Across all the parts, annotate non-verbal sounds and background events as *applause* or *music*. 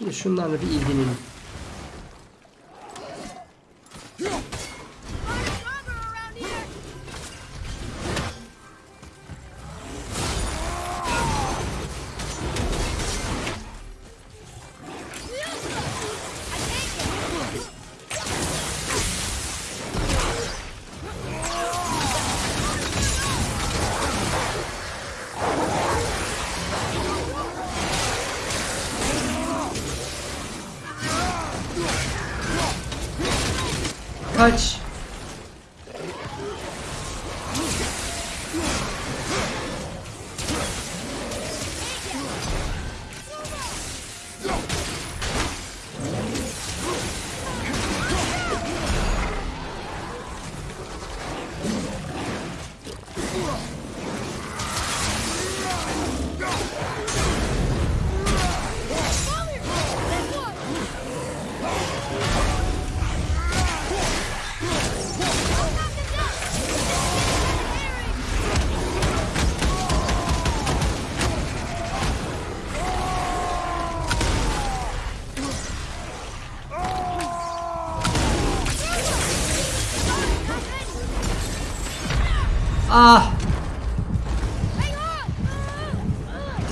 Şimdi şunlarla bir ilgilenelim.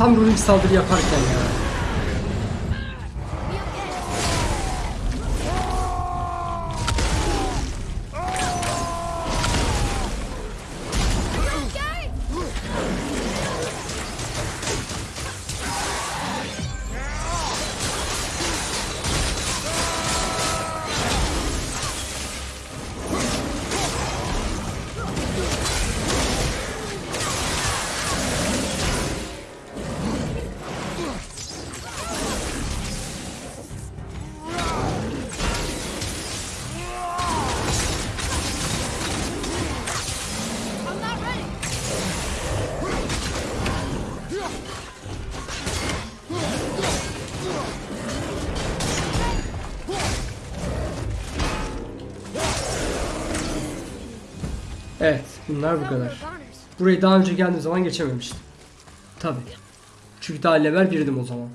Tam runik saldırı yaparken ya. Bunlar bu kadar. Burayı daha önce geldiğim zaman geçememiştim. Tabi. Çünkü daha level birdim o zaman.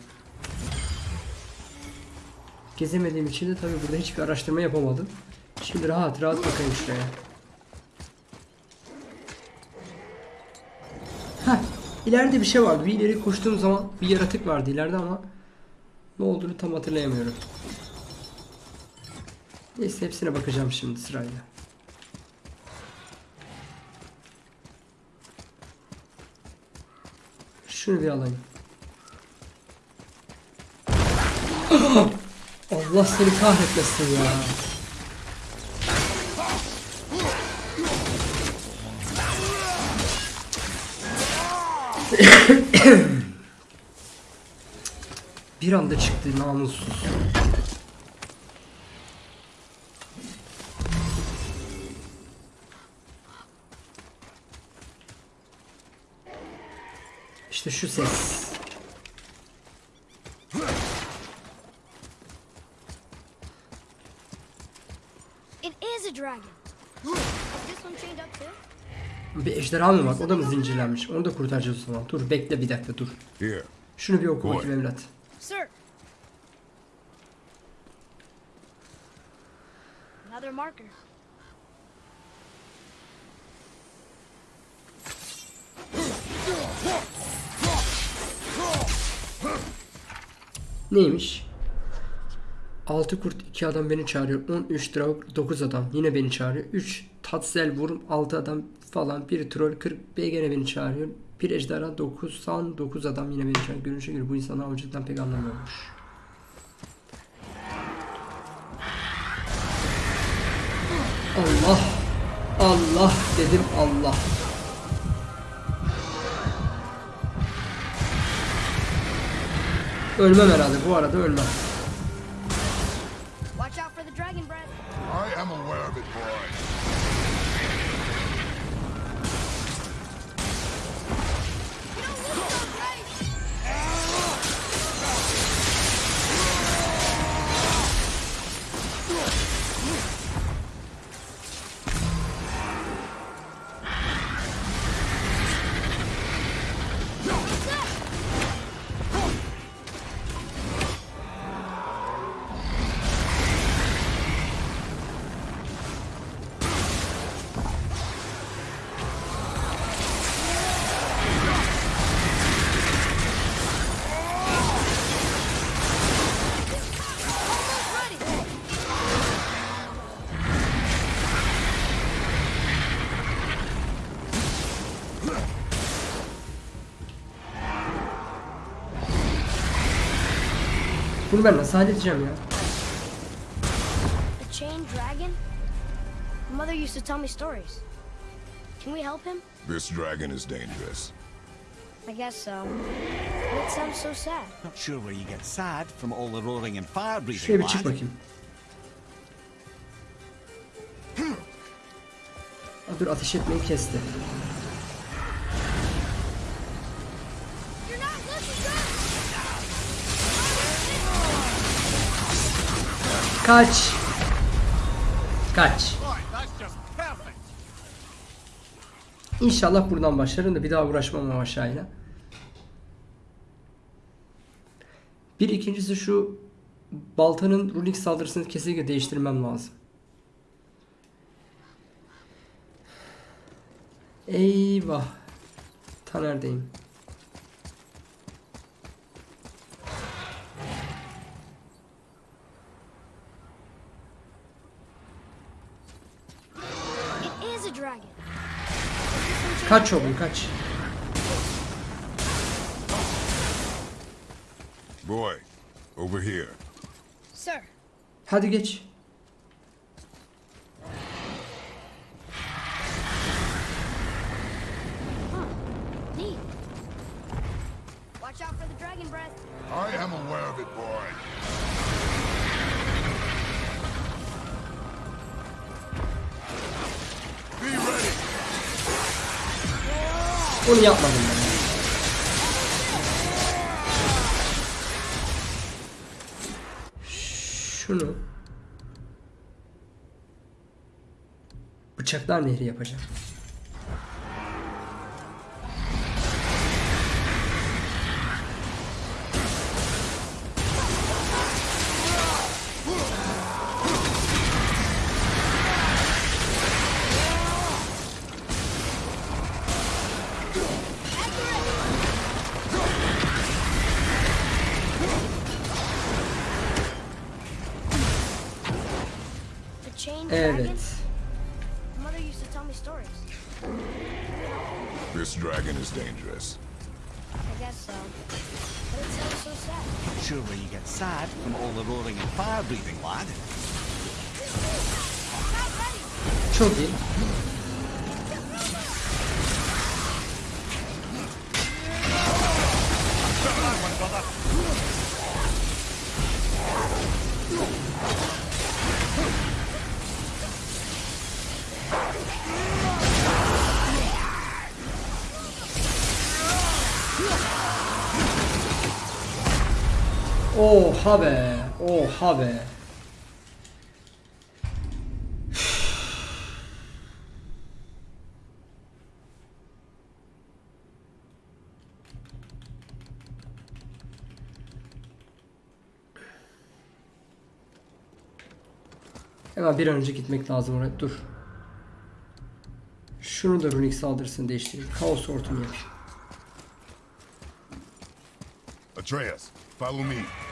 Gezemediğim için de tabi burada hiçbir araştırma yapamadım. Şimdi rahat rahat bakayım şuraya. Heh, ileride bir şey vardı. Bir ileri koştuğum zaman bir yaratık vardı ileride ama ne olduğunu tam hatırlayamıyorum. Neyse hepsine bakacağım şimdi sırayla. Şunu bir alayım. *clears throat* Allah seni kahretmesin ya. *coughs* Bir anda çıktı namussuz. İşte şu ses. It is a dragon. Is this one chained up too? Bir ejderha mı var? O da mı zincirlenmiş? Onu da kurtaracağız o zaman. Dur bekle bir dakika dur. Şunu bir oku bakayım evlat. Sir. Another marker. Neymiş? 6 kurt 2 adam beni çağırıyor. 13 draug 9 adam yine beni çağırıyor. 3 tatsel vurum 6 adam falan. Bir troll 40 B gene beni çağırıyor. Bir ejderha 90 9 adam yine beni çağırıyor. Görünüşe göre bu insanlar avcılıktan pek anlamıyormuş. Allah Allah dedim Allah. Ölmem herhalde bu arada ölmem. Watch out for the dragon breath. I am aware of it, boy. Bunu ben nasıl halledeceğim ya? A chained dragon? Mother used to tell me stories. Can we help him? This dragon is dangerous. I guess so. İt sounds so sad. Not sure where you get sad from all the roaring and fire breathing, Şuraya bir çık bakayım. Aa, dur ateş etmeyi kesti. Kaç. Kaç. İnşallah buradan başlarım da bir daha uğraşmam o aşağıyla. Bir ikincisi şu baltanın runik saldırısını kesinlikle değiştirmem lazım. Eyvah. Ta neredeyim? It is a dragon. Kaç oğlum kaç. Boy, over here. Sir, Hadi geç. Onu yapmadım ben. Şunu Bıçaklar nehri yapacağım. Oha be. Oha be. Hemen bir an önce gitmek lazım oraya. Dur. Şunu da runik saldırısını değiştireyim. Kaos hortumu yapayım. Atreus, follow me.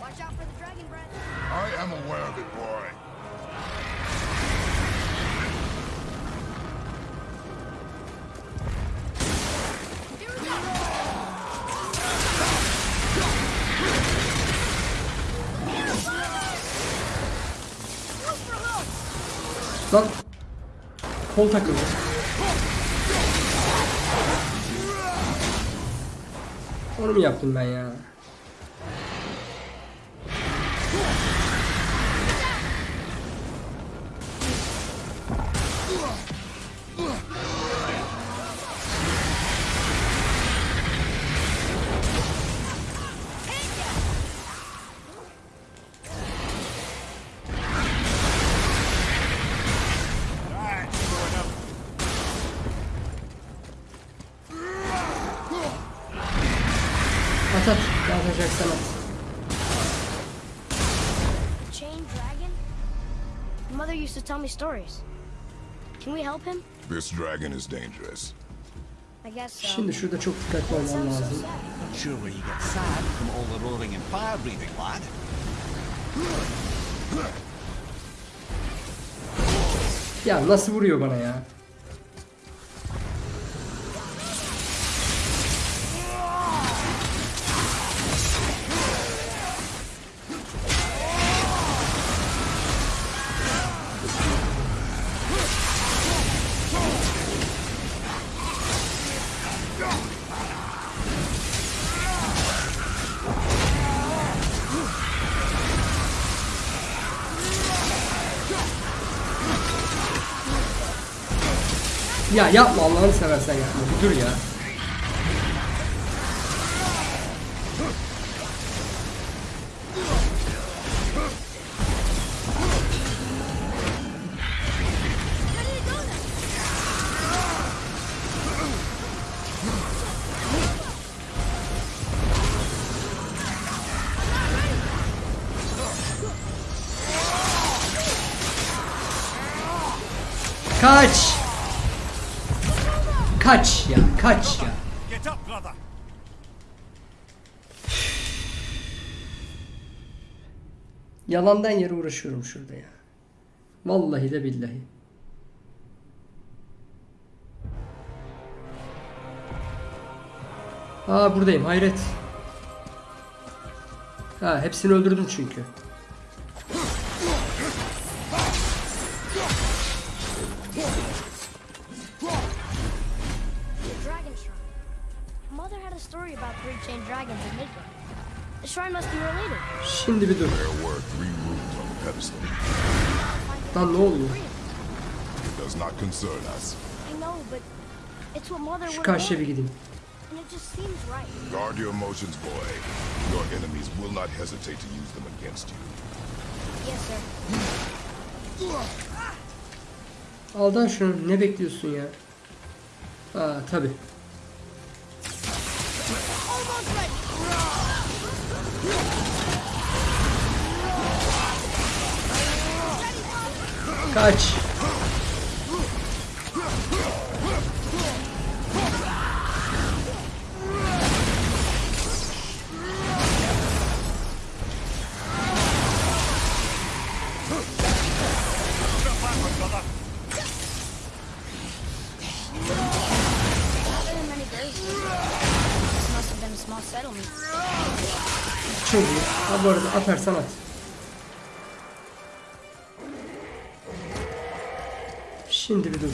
Watch out for the dragon breath. I am aware of it, boy. Here we go! Look for hook! Lan kol takıldı. Onu mu yaptım ben ya? Atacaksan at. The chained dragon? Mother used to tell me stories. Can we help him? This dragon is dangerous. I guess so. Şimdi şurada çok dikkatli so lazım. sure where you get sad from all the roaring and fire breathing, lad. Ya nasıl vuruyor bana ya? Ya yapma Allah'ını seversen yapma. Bir dur ya. Kaç. Kaç ya, kaç ya. Get up, brother. Yalandan yere uğraşıyorum şurada ya. Vallahi de billahi. Aa buradayım hayret. Ha hepsini öldürdüm çünkü. A story about three chained dragons in Midgard. The shrine must be related. Şimdi bir dur. There were three rooms on the pedestal. Lan ne oluyor? It does not concern us. I know, but it's what Mother Şu would karşıya bir gideyim. and it just seems right. Guard your emotions, boy. Your enemies will not hesitate to use them against you. Yes, sir. Aldan şunu ne bekliyorsun ya? Aa tabi. Settlement. Çok iyi. Ha bu arada atarsan at. Şimdi bir dur.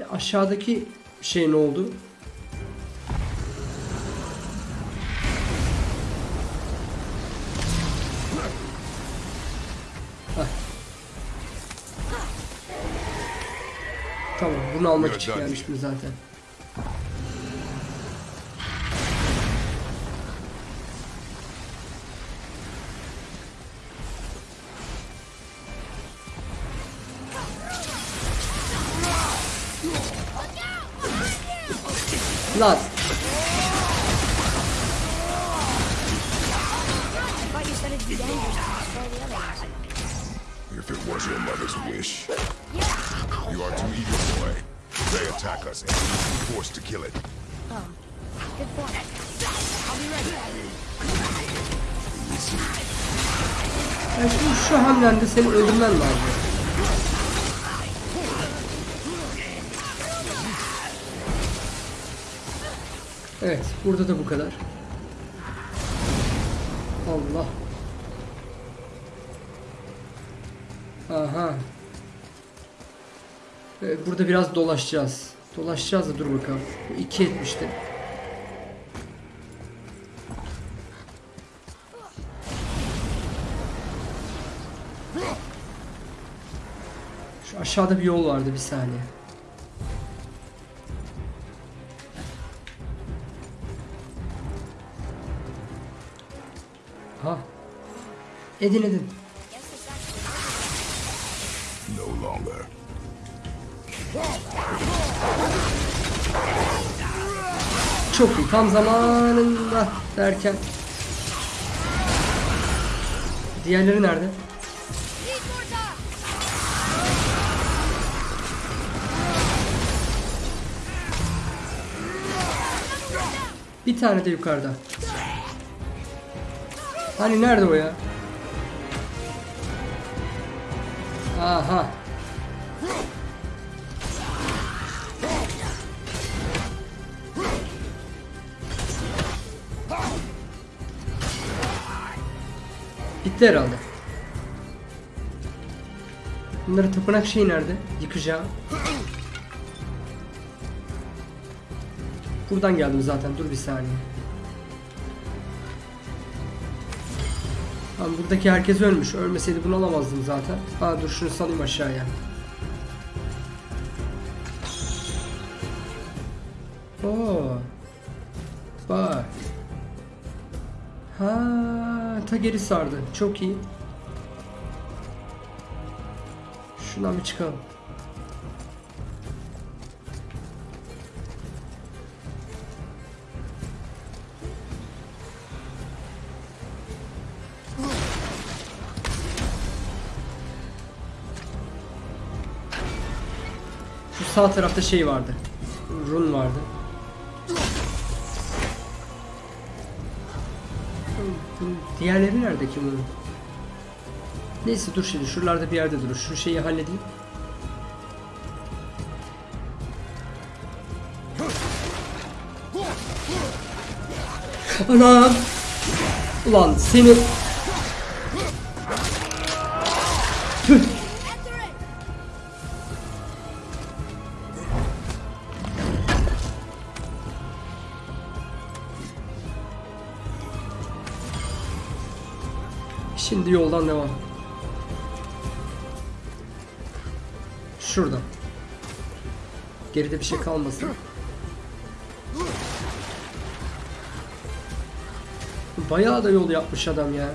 E, Aşağıdaki şey ne oldu? Hah. Tamam bunu almak için done gelmiştim zaten. Lan dolaşacağız. Dolaşacağız da dur bakalım. Bu iki etmişti. Şu aşağıda bir yol vardı bir saniye. Ha. Edin edin. No longer. Çok iyi. Tam zamanında derken. Diğerleri nerede? Bir tane de yukarıda. Hani nerede o ya? Aha. Bitti herhalde. Bunların tapınak şeyi nerede? Yıkacağım. Buradan geldim zaten. Dur bir saniye. Tamam buradaki herkes ölmüş. Ölmeseydi bunu alamazdım zaten. Aa dur şunu salayım aşağıya. Oo. Geri sardı. Çok iyi. Şundan bir çıkalım. Şu sağ tarafta şey vardı. Run vardı. Diğerleri nerede ki bunun? Neyse dur şimdi şuralarda bir yerde durur. Şu şeyi halledeyim. Anam! Ulan seni... bir şey kalmasın. Bayağı da yol yapmış adam ya.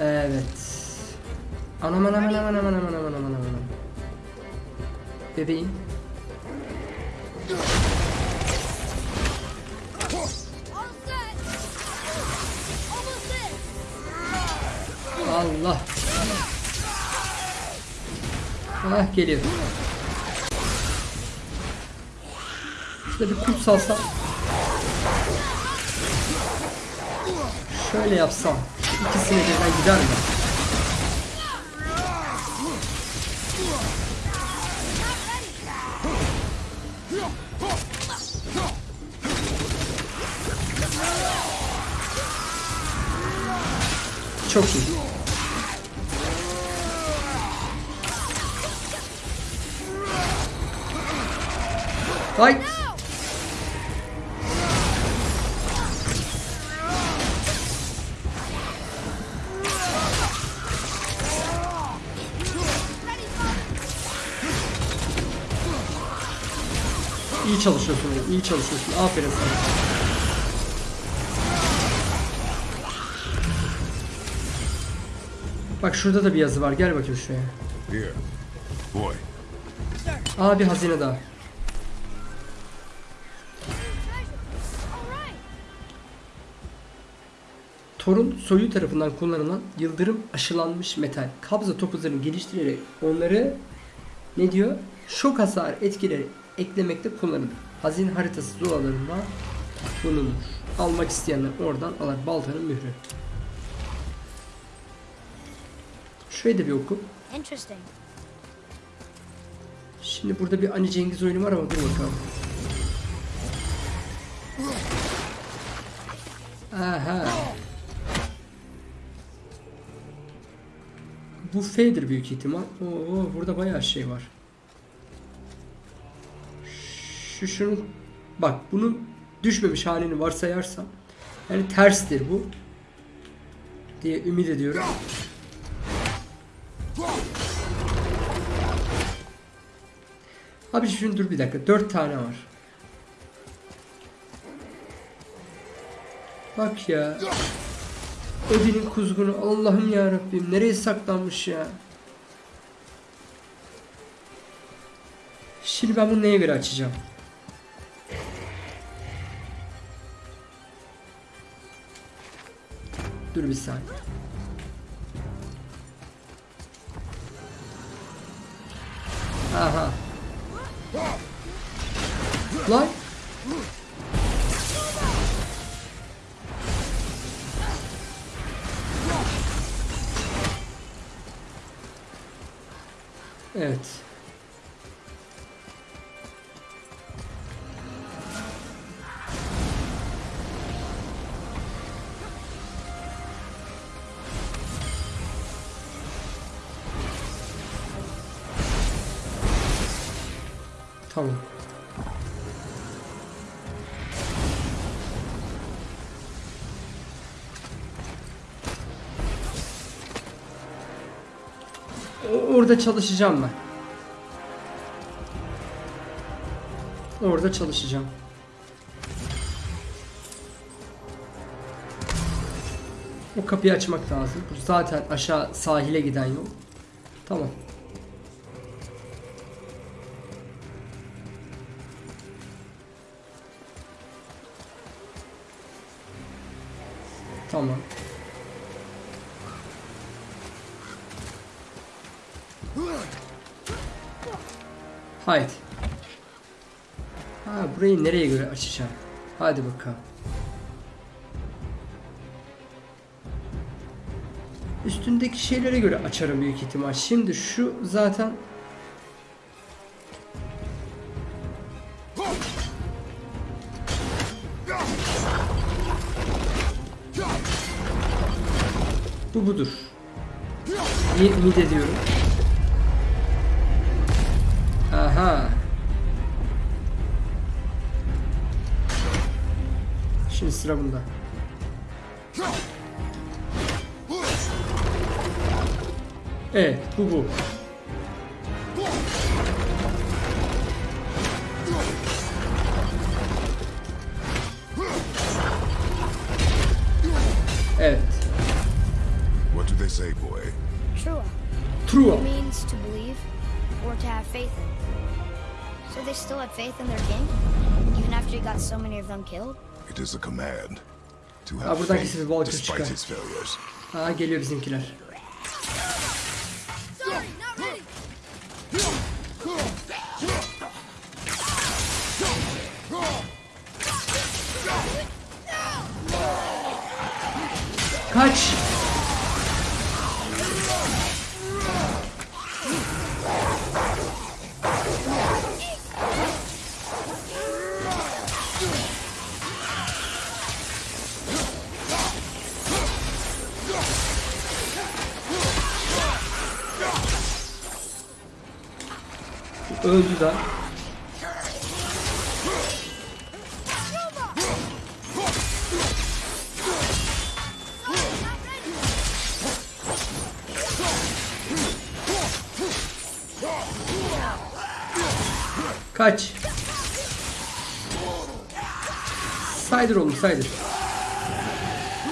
Evet. Anam anam anam anam anam anam anam anam. Bebeğim. Geliyor. Şurada bir kurt salsam. Şöyle yapsam. İkisine birden gider mi? Çok iyi. Ay. İyi çalışıyorsun, iyi çalışıyorsun. Aferin sana. Bak şurada da bir yazı var. Gel bakayım şuraya. Aa bir hazine daha. Torun soyu tarafından kullanılan yıldırım aşılanmış metal. Kabza topuzlarını geliştirerek onları ne diyor? Şok hasar etkileri eklemekte kullanılır. Hazine haritası zulalarında bulunur. Almak isteyenler oradan alır. Baltanın mührü. Şurayı da bir oku. Şimdi burada bir Ali Cengiz oyunu var ama dur bakalım. Aha. Bu F'dir büyük ihtimal. Oo, burada bayağı şey var. Şu şunun bak bunun düşmemiş halini varsayarsam yani terstir bu diye ümit ediyorum. Abi şimdi dur bir dakika. Dört tane var. Bak ya. Ödünün kuzgunu. Allah'ım ya Rabbim. Nereye saklanmış ya? Şimdi ben bunu neye göre açacağım? Dur bir saniye. Aha. Lan. Orada çalışacağım ben. Orada çalışacağım. O kapıyı açmak lazım. Bu zaten aşağı sahile giden yol. Tamam. Haydi. Ha burayı nereye göre açacağım? Hadi bakalım. Üstündeki şeylere göre açarım büyük ihtimal. Şimdi şu zaten Bu budur. Ümit ediyorum? Sıra bunda. Evet, bu bu. Evet. What do they say, boy? Trua True. means to believe or to have faith in. So they still had faith in their king? Even after he got so many of them killed? It is a command to Ha, have buradan faith despite his failures. Ha geliyor bizimkiler. Öldü da. Kaç. Saydır oğlum saydır.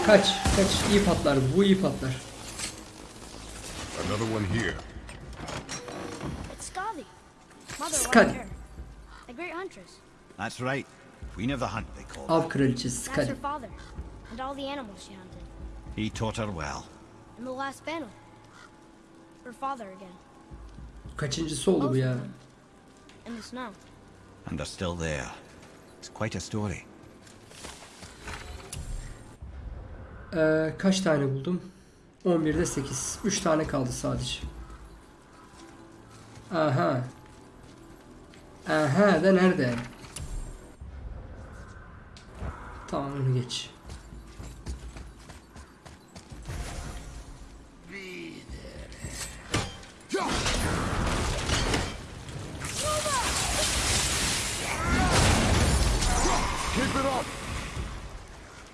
Kaç. Kaç. iyi patlar. Bu iyi patlar. Another one here. That's right. Queen of the hunt, they call her. Av kraliçesi That's Skadi. her father. And all the animals she hunted. He taught her well. In the last battle. Her father again. Kaçıncısı oldu bu ya? In the snow. And they're still there. It's quite a story. Ee, kaç tane buldum? 11'de 8. 3 tane kaldı sadece. Aha. Aha da nerede? Tamam onu geç.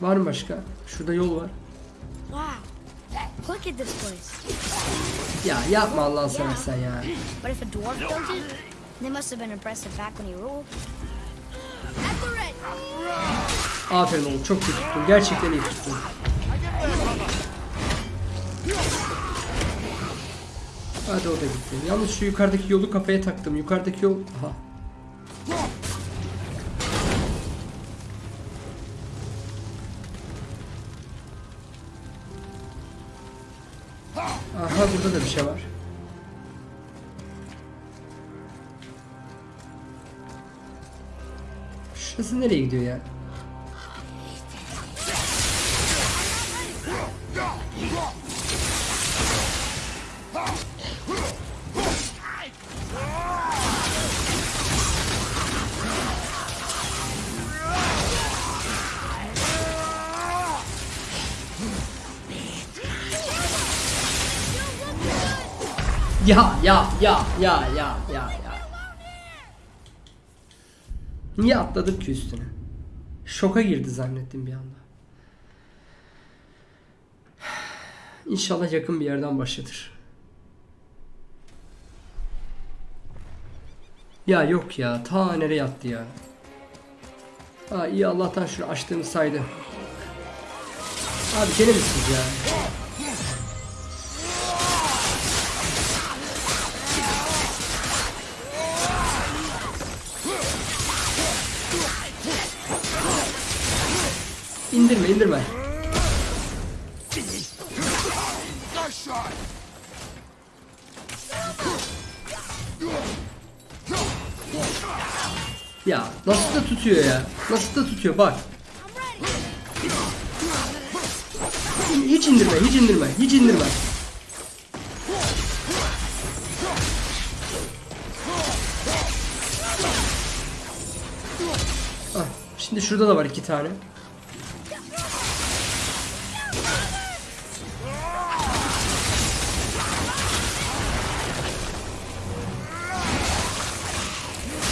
Var mı başka? Şurada yol var. Ya yapma Allah'ını seversen ya. But if a dwarf built it, they must have been impressive back when he ruled. At the. Aferin oğlum çok iyi tuttun. Gerçekten iyi tuttun. Hadi o da gitti. Yalnız şu yukarıdaki yolu kafaya taktım. Yukarıdaki yol... Aha. Şurası nereye gidiyor ya? Ya ya ya ya Niye atladık ki üstüne? Şoka girdi zannettim bir anda. *sighs* İnşallah yakın bir yerden başlatır. Ya yok ya. Ta nereye attı ya. Ha iyi Allah'tan şunu açtığımı saydı. Abi gene misiniz ya? İndirme indirme. Ya nasıl da tutuyor ya? Nasıl da tutuyor bak. Hiç indirme, hiç indirme, hiç indirme. Ah, şimdi şurada da var iki tane.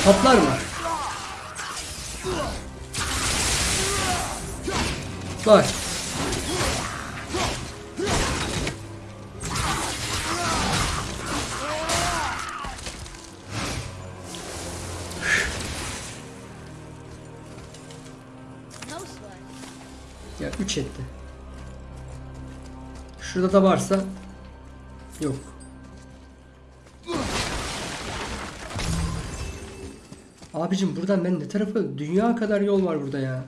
Patlar mı? Bak. Ya 3 etti. Şurada da varsa yok. Abicim buradan ben ne tarafa dünya kadar yol var burada ya.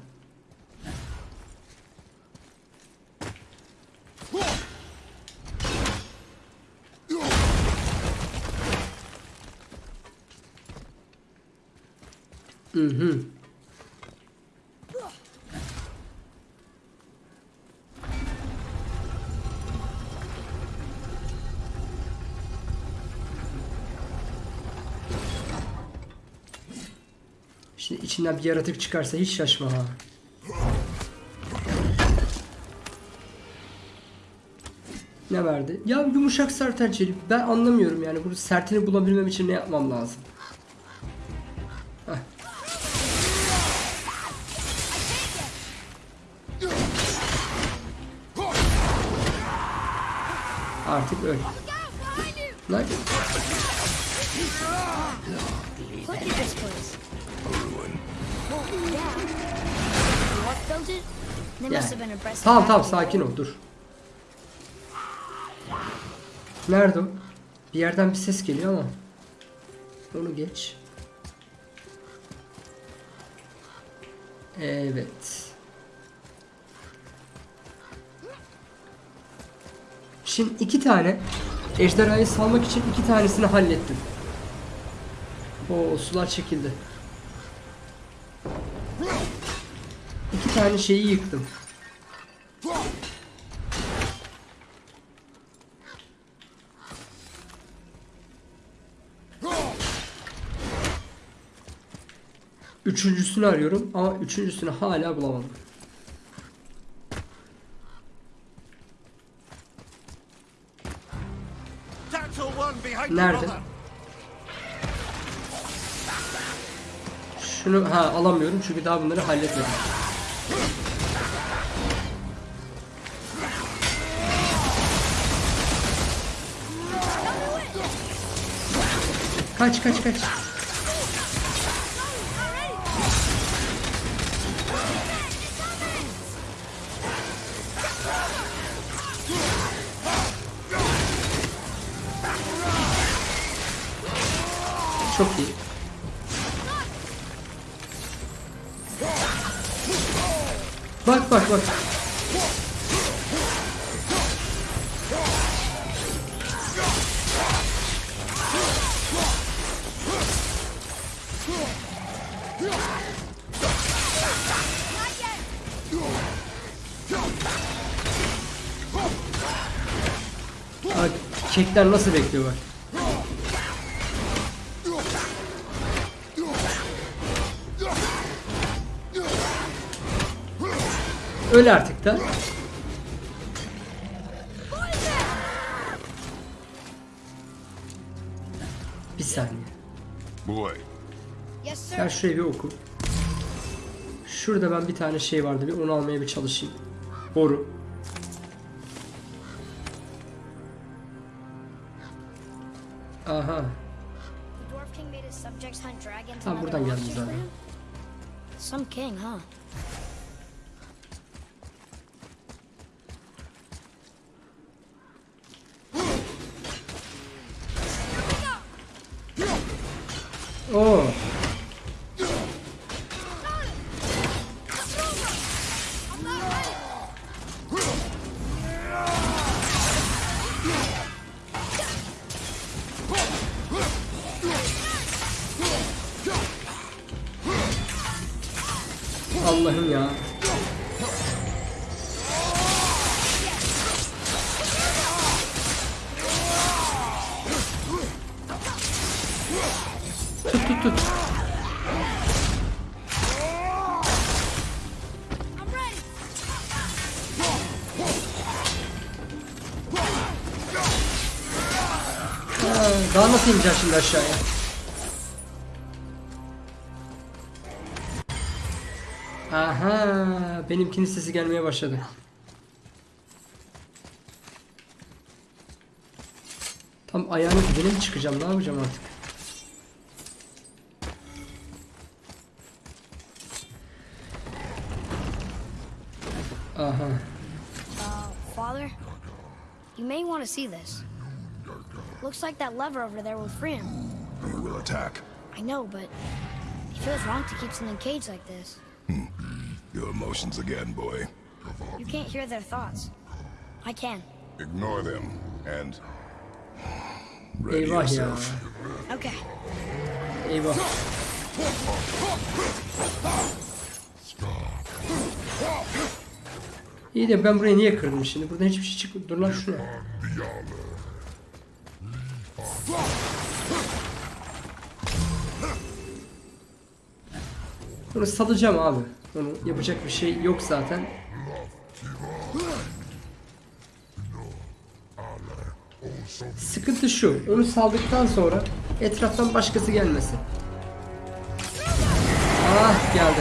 İçinden bir yaratık çıkarsa hiç şaşma ha. Ne verdi? Ya yumuşak sertenceli. Ben anlamıyorum yani. Bunu sertini bulabilmem için ne yapmam lazım? Heh. Artık öl. Lan it? They Ya. must have been impressed. Tamam tamam sakin ol dur. Nerede o? Bir yerden bir ses geliyor ama. Onu geç. Evet. Şimdi iki tane ejderhayı salmak için iki tanesini hallettim. O sular çekildi. Tane şeyi yıktım. Üçüncüsünü arıyorum ama üçüncüsünü hala bulamadım. Nerede? Şunu ha alamıyorum çünkü daha bunları halletmedim. Kaç kaç kaç. Çok iyi. Bak kekler nasıl bekliyor bak. Öl artık da. Bir saniye. Sen şurayı bir oku. Şurada ben bir tane şey vardı. Bir onu almaya bir çalışayım. Boru. Allah'ım ya. Tut tut tut. Ha, Daha nasıl ineceğim şimdi aşağıya? Benimkinin sesi gelmeye başladı. Tam ayağının dibine mi çıkacağım? Ne yapacağım artık? Aha. Uh, Father? You may want to see this. Looks like that lever over there will free him. He will attack. I know, but it feels wrong to keep something caged like this. Your emotions again, boy. You can't hear their thoughts. I can. Ignore them and ready Eyvah ya. yourself. Okay. Eyvah. İyi de ben burayı niye kırdım şimdi? Buradan hiçbir şey çıkmıyor. Dur lan şuna. Bunu salacağım abi. Onu yapacak bir şey yok zaten. Sıkıntı şu. Onu saldıktan sonra etraftan başkası gelmesin. Ah geldi.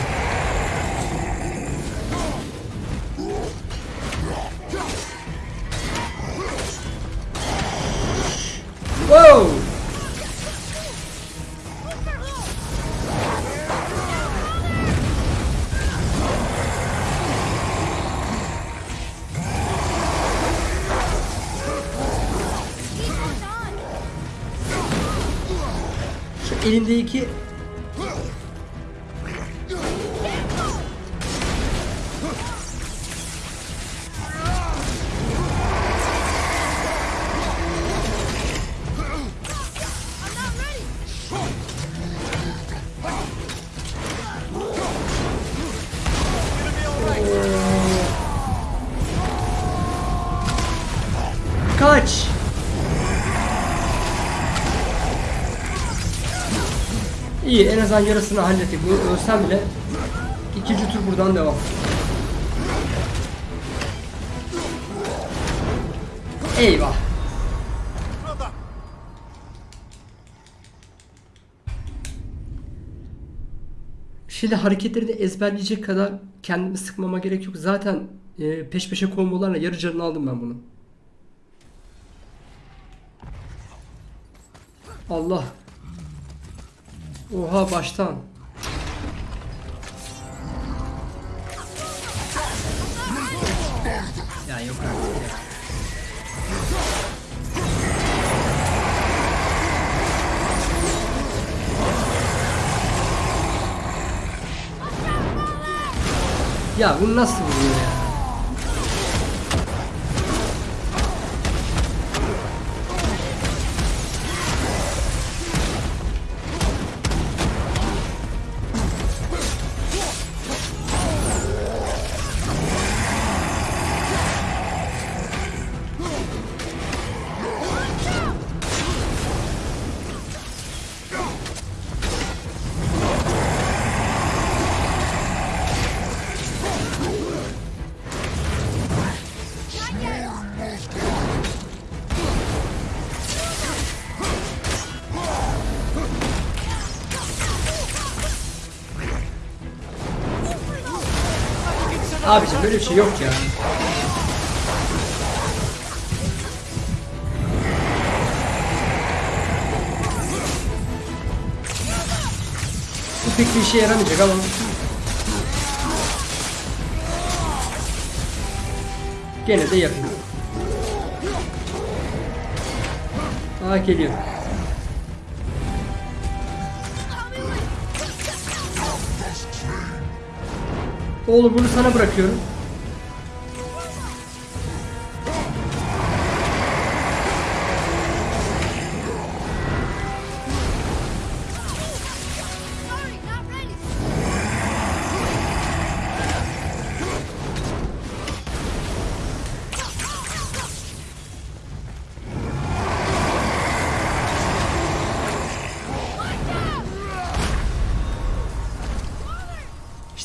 İyi en azından yarısını hallettik. Bu ölsem bile ikinci tur buradan devam. Eyvah. Şimdi hareketleri de ezberleyecek kadar kendimi sıkmama gerek yok. Zaten e, peş peşe kombolarla yarı canını aldım ben bunu. Allah. Oha baştan. Ya yok artık ya. Ya bu nasıl vuruyor ya? Abiciğim böyle bir şey yok ya. pek bir işe yaramayacak ama. Gene de yapayım. Aa geliyor. Oğlum bunu sana bırakıyorum.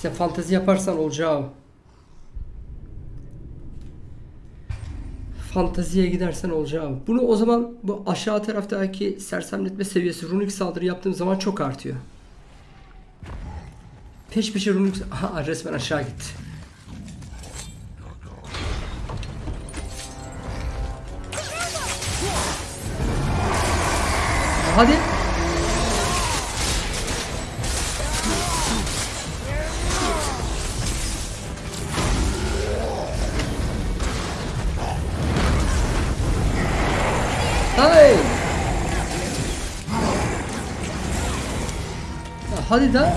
İşte fantezi yaparsan olacağı. Fanteziye gidersen olacağı. Bunu o zaman bu aşağı taraftaki sersemletme seviyesi runik saldırı yaptığım zaman çok artıyor. Peş peşe runik... Aha resmen aşağı gitti. Hadi. Hadi da.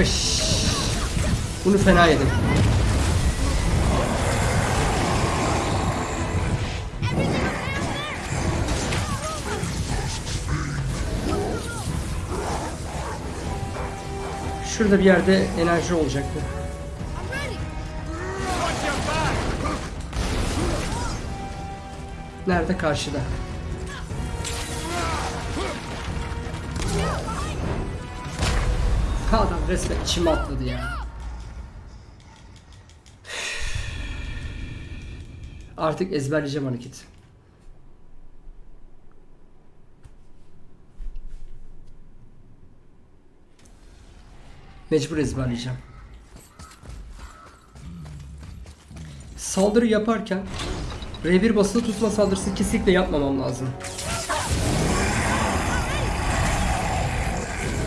Öş. Bunu fena yedim. Şurada bir yerde enerji olacaktı. Nerede? Karşıda. Resmen içime atladı ya. Artık ezberleyeceğim hareketi. Mecbur ezberleyeceğim. Saldırı yaparken R1 basılı tutma saldırısı kesinlikle yapmamam lazım.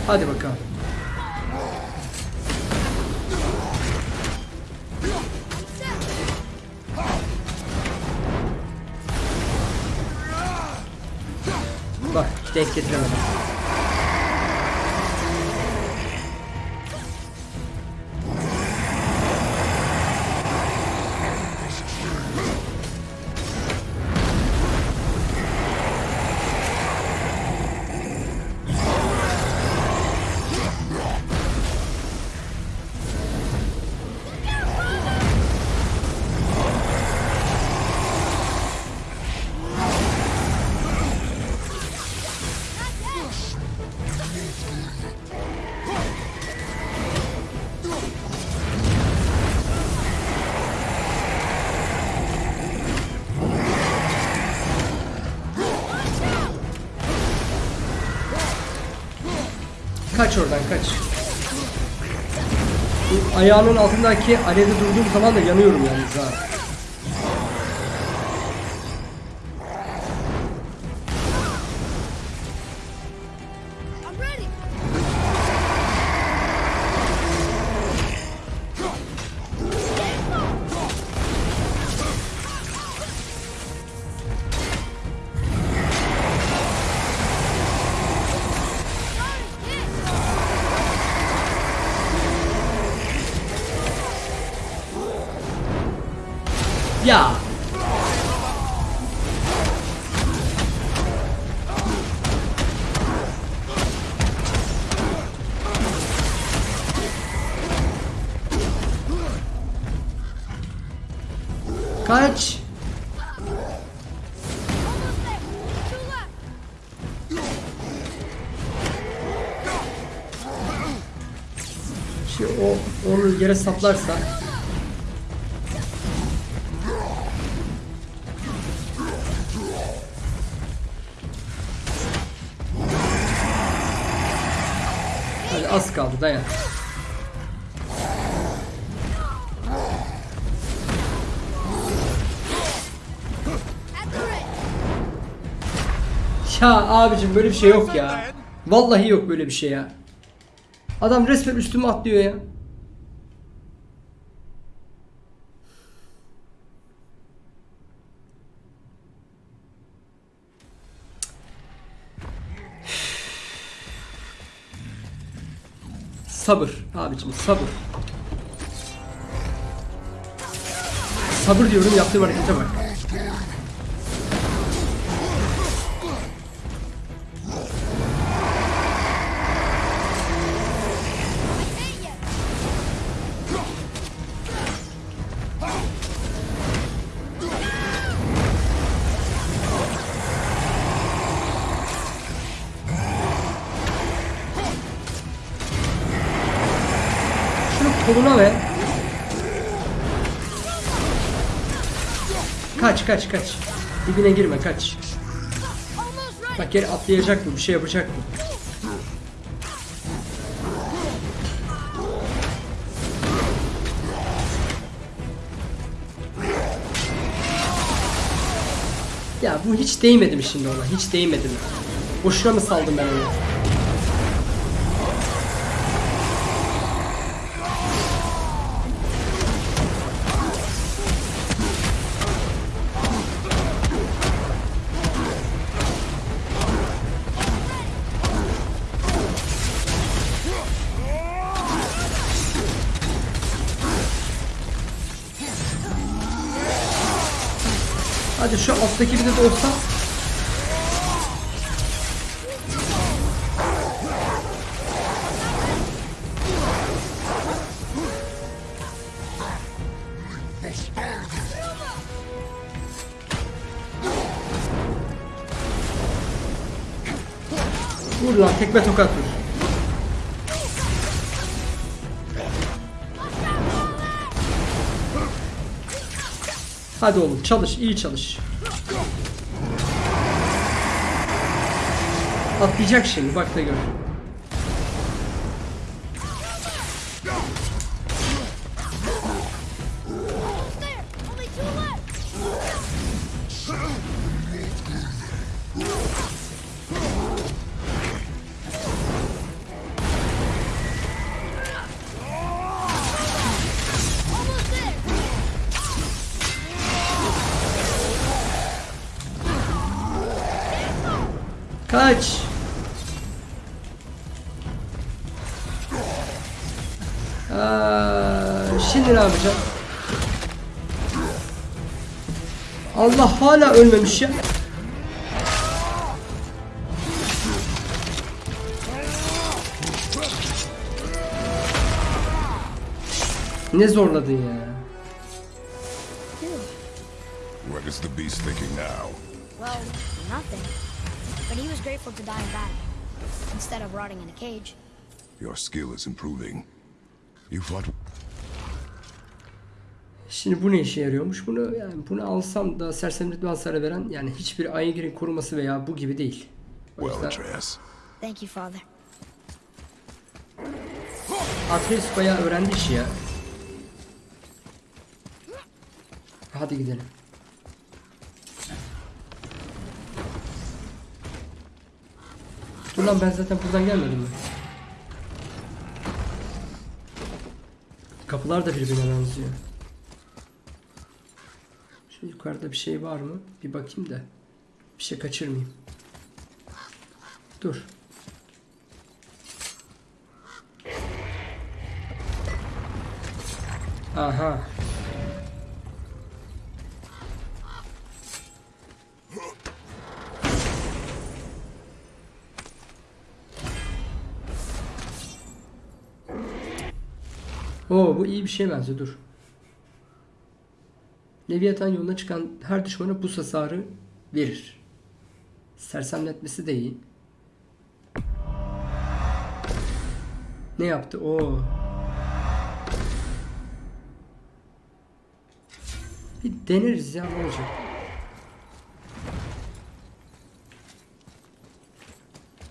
Hadi bakalım. Denk getiremedim. Kaç oradan kaç. Bu ayağının altındaki alevde durduğum zaman da yanıyorum yalnız ha. Yere saplarsa Hadi az kaldı dayan. Ya abicim böyle bir şey yok ya. Vallahi yok böyle bir şey ya. Adam resmen üstüme atlıyor ya. Sabır abicim sabır. Sabır diyorum yaptığım harekete bak. Kaç kaç. Dibine girme kaç. Bak geri atlayacak mı? Bir şey yapacak mı? Ya bu hiç değmedi mi şimdi ona? Hiç değmedi mi? Boşuna mı saldım ben onu? Şu alttaki bir de olsa. Vur lan tekme tokat vur. Hadi oğlum çalış, iyi çalış. Atlayacak şimdi, bak da gör. Hala ölmemiş ya. Ne zorladın ya? What is the beast thinking now? Well, nothing. But he was grateful to die in battle, instead of rotting in a cage. Your skill is improving. You fought Şimdi bu ne işe yarıyormuş? Bunu yani bunu alsam da sersemletme hasarı veren yani hiçbir Aegir'in koruması veya bu gibi değil. O yüzden Atreus. Thank you, Father. Atreus bayağı öğrendi işi ya. Hadi gidelim. Dur lan ben zaten buradan gelmedim mi? Kapılar da birbirine benziyor. Yukarıda bir şey var mı? Bir bakayım da. Bir şey kaçırmayayım. Dur. Aha. Oo bu iyi bir şey benziyor dur. Leviathan yoluna çıkan her düşmana buz hasarı verir. Sersemletmesi de iyi. Ne yaptı? O. Bir deneriz ya ne olacak?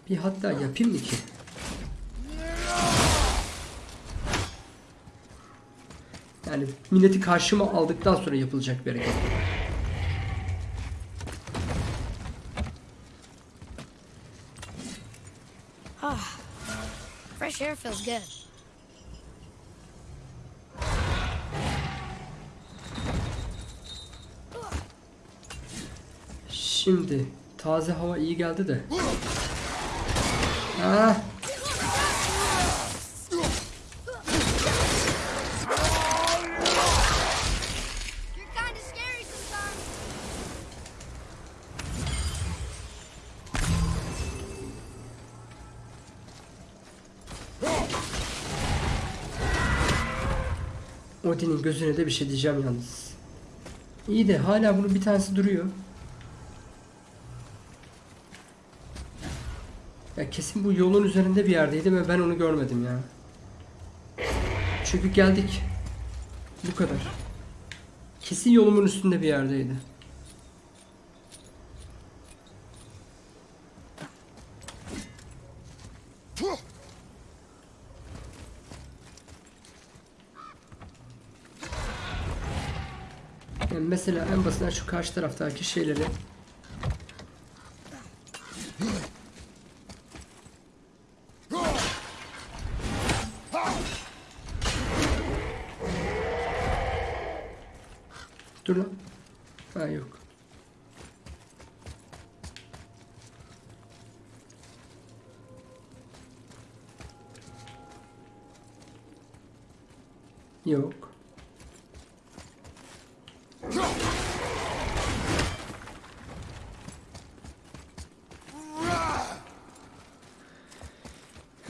Bir hatta yapayım mı ki? Yani milleti karşıma aldıktan sonra yapılacak bir hareket. Fresh air feels good. Şimdi taze hava iyi geldi de. Ah, Odin'in gözüne de bir şey diyeceğim yalnız. İyi de hala bunun bir tanesi duruyor. Ya kesin bu yolun üzerinde bir yerdeydi ve ben onu görmedim ya. Çünkü geldik. Bu kadar. Kesin yolumun üstünde bir yerdeydi. Yani mesela en basitinden şu karşı taraftaki şeyleri Dur lan. Ha yok. Yok.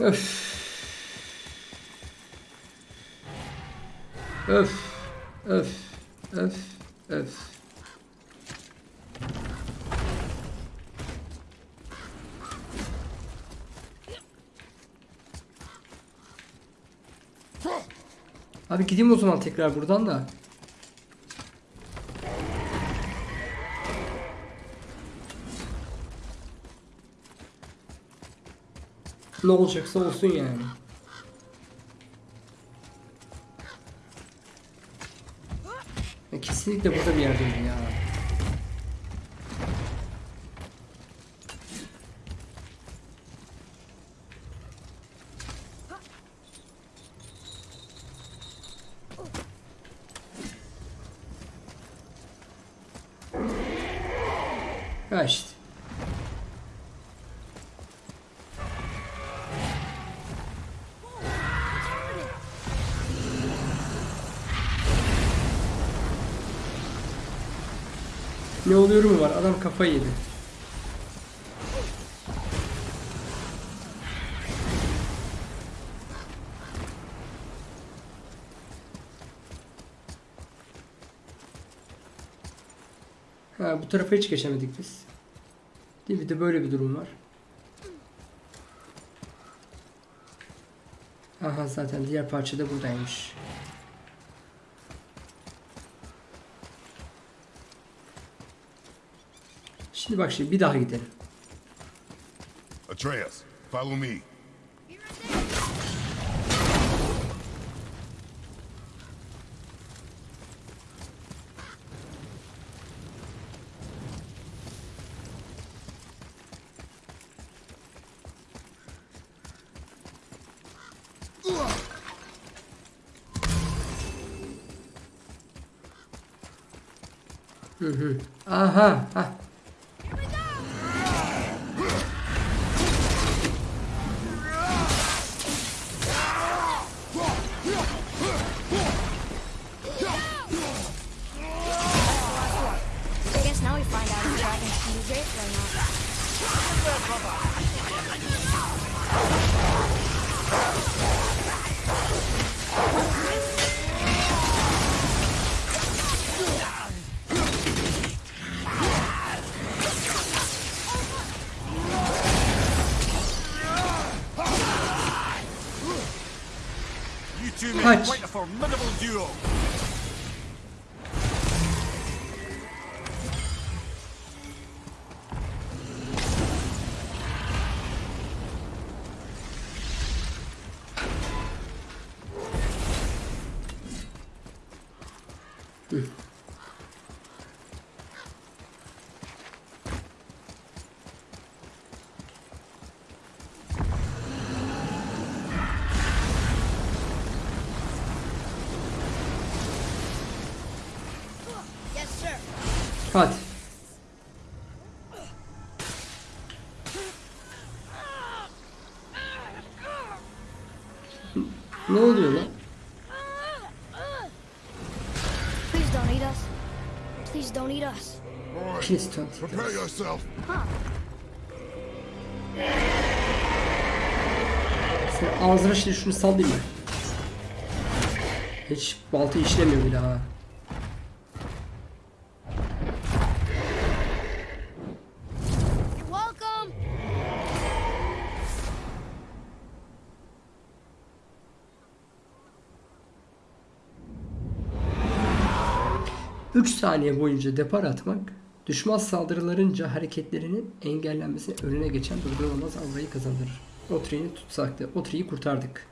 Öf. Öf. Öf. Öf. Öf. Abi gideyim o zaman tekrar buradan da. Ne olacaksa olsun yani. Ya kesinlikle burada bir yerdeydi ya. Ha işte. Ne oluyor kafayı yedi. Ha bu tarafa hiç geçemedik biz. Değil? Bir de böyle bir durum var. Aha zaten diğer parça da buradaymış. Şimdi bak şimdi bir daha gidelim. Atreus, follow me. Yes, Please don't. prepare yourself. Sen ağzına şimdi şunu sallayayım mı? Hiç balta işlemiyor bile ha. 3 saniye boyunca depar atmak, düşman saldırılarınca hareketlerinin engellenmesine önüne geçen durdurulamaz avrayı kazandırır. Otri'ni tutsaktı. Otri'yi kurtardık.